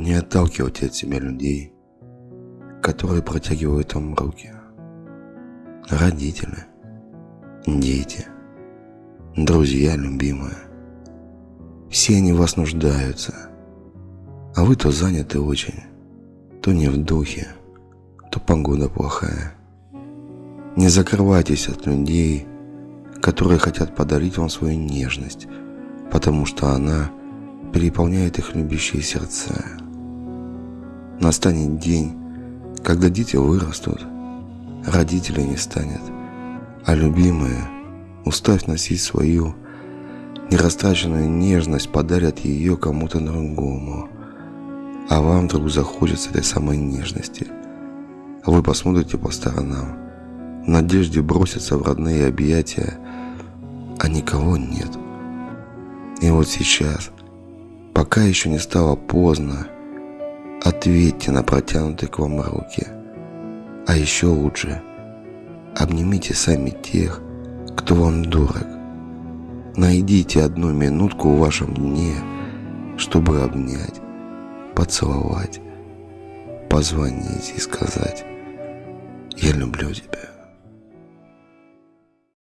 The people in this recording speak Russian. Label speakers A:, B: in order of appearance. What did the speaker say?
A: Не отталкивайте от себя людей, которые протягивают вам руки. Родители, дети, друзья любимые. Все они в вас нуждаются, а вы то заняты очень, то не в духе, то погода плохая. Не закрывайтесь от людей, которые хотят подарить вам свою нежность, потому что она переполняет их любящие сердца. Настанет день, когда дети вырастут, родителей не станет, а любимые, устав носить свою нерастраченную нежность, подарят ее кому-то другому, а вам вдруг захочется этой самой нежности. Вы посмотрите по сторонам, в надежде броситься в родные объятия, а никого нет. И вот сейчас, пока еще не стало поздно, ответьте на протянутые к вам руки. А еще лучше, обнимите сами тех, кто вам дорог. Найдите одну минутку в вашем дне, чтобы обнять, поцеловать, позвонить и сказать «Я люблю тебя».